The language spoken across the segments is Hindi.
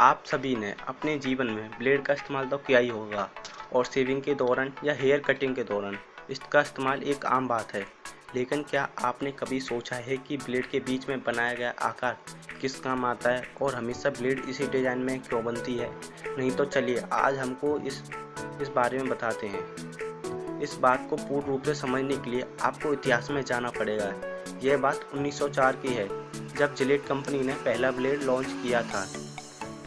आप सभी ने अपने जीवन में ब्लेड का इस्तेमाल तो किया ही होगा और शेविंग के दौरान या हेयर कटिंग के दौरान इसका इस्तेमाल एक आम बात है। लेकिन क्या आपने कभी सोचा है कि ब्लेड के बीच में बनाया गया आकार किस काम आता है और हमेशा ब्लेड इसी डिज़ाइन में क्यों बनती है? नहीं तो चलिए आज हमको इस इस बारे में बताते हैं। इस बात को पूर्ण रूप से समझने के लिए आपको इतिहास में जाना पड़ेगा। यह बात 1904 की है, जब जिलेट कंपनी ने पहला ब्लेड लॉन्च किया था।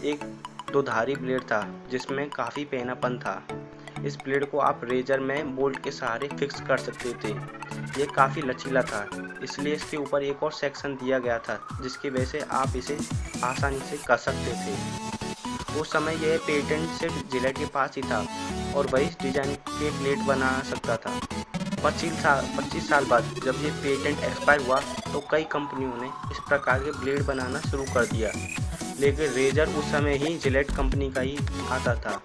एक दोधारी ब्लेड था, जिसमें काफ़ी पहनापन था। इस ब्लेड को आप रेजर में बोल्ट के सहारे फिक्स कर सकते थे। ये काफ़ी लचीला था, इसलिए इसके ऊपर एक और सेक्शन दिया गया था, जिसकी वजह से आप इसे आसानी से कर सकते थे। उस समय यह पेटेंट सिर्फ़ जिलेट के पास ही था और वही डिज़ाइन के ब्लेड बना सकता था। पच्चीस साल पच्चीस साल बाद जब ये पेटेंट एक्सपायर हुआ तो कई कंपनियों ने इस प्रकार के ब्लेड बनाना शुरू कर दिया। लेकिन रेजर उस समय ही जिलेट कंपनी का ही आता था।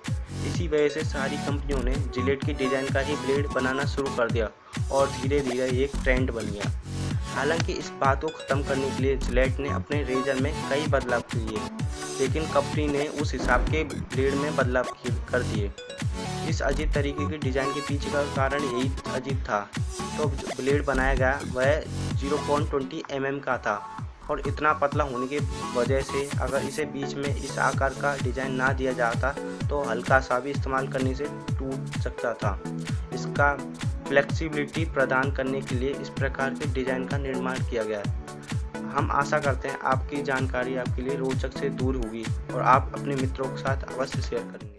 इसी वजह से सारी कंपनियों ने जिलेट की डिज़ाइन का ही ब्लेड बनाना शुरू कर दिया और धीरे धीरे एक ट्रेंड बन गया। हालाँकि इस बात को ख़त्म करने के लिए जिलेट ने अपने रेजर में कई बदलाव किए, लेकिन कंपनी ने उस हिसाब के ब्लेड में बदलाव कर दिए। इस अजीब तरीके की डिज़ाइन के पीछे का कारण यही अजीब था। तो ब्लेड बनाया गया, वह 0.20 mm का था। और इतना पतला होने की वजह से अगर इसे बीच में इस आकार का डिज़ाइन ना दिया जाता तो हल्का सा भी इस्तेमाल करने से टूट सकता था। इसका फ्लेक्सिबिलिटी प्रदान करने के लिए इस प्रकार के डिज़ाइन का निर्माण किया गया है। हम आशा करते हैं आपकी जानकारी आपके लिए रोचक से दूर होगी और आप अपने मित्रों के साथ अवश्य शेयर करेंगे।